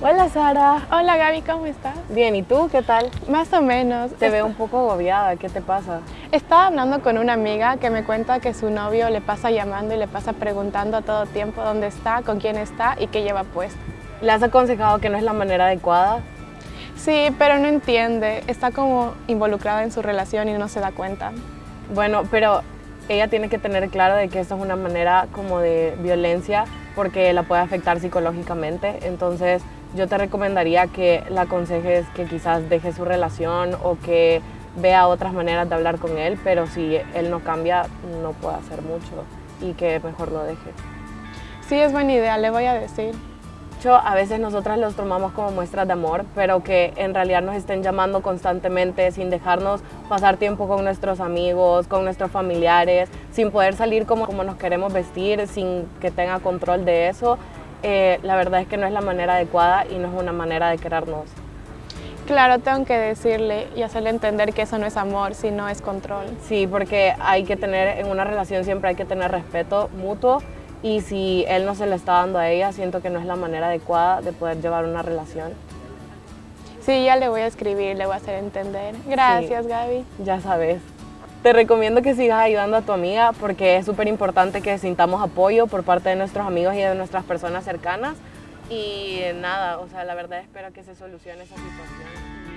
Hola Sara. Hola Gaby, ¿cómo estás? Bien, ¿y tú qué tal? Más o menos. Te veo un poco agobiada, ¿qué te pasa? Estaba hablando con una amiga que me cuenta que su novio le pasa llamando y le pasa preguntando a todo tiempo dónde está, con quién está y qué lleva puesto. ¿Le has aconsejado que no es la manera adecuada? Sí, pero no entiende, está como involucrada en su relación y no se da cuenta. Bueno, pero ella tiene que tener claro de que esto es una manera como de violencia porque la puede afectar psicológicamente, entonces yo te recomendaría que la aconsejes que quizás deje su relación o que vea otras maneras de hablar con él, pero si él no cambia no puede hacer mucho y que mejor lo deje. Sí, es buena idea, le voy a decir a veces nosotras los tomamos como muestras de amor, pero que en realidad nos estén llamando constantemente sin dejarnos pasar tiempo con nuestros amigos, con nuestros familiares, sin poder salir como, como nos queremos vestir, sin que tenga control de eso, eh, la verdad es que no es la manera adecuada y no es una manera de querernos. Claro, tengo que decirle y hacerle entender que eso no es amor, sino es control. Sí, porque hay que tener, en una relación siempre hay que tener respeto mutuo y si él no se le está dando a ella, siento que no es la manera adecuada de poder llevar una relación. Sí, ya le voy a escribir, le voy a hacer entender. Gracias, Gaby. Ya sabes. Te recomiendo que sigas ayudando a tu amiga porque es súper importante que sintamos apoyo por parte de nuestros amigos y de nuestras personas cercanas. Y nada, o sea, la verdad espero que se solucione esa situación y